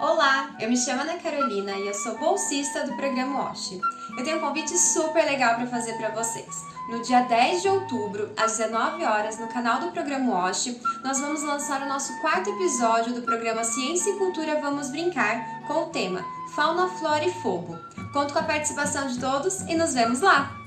Olá, eu me chamo Ana Carolina e eu sou bolsista do programa OSH. Eu tenho um convite super legal para fazer para vocês. No dia 10 de outubro, às 19 horas, no canal do programa OSH, nós vamos lançar o nosso quarto episódio do programa Ciência e Cultura Vamos Brincar com o tema Fauna, Flora e Fogo. Conto com a participação de todos e nos vemos lá!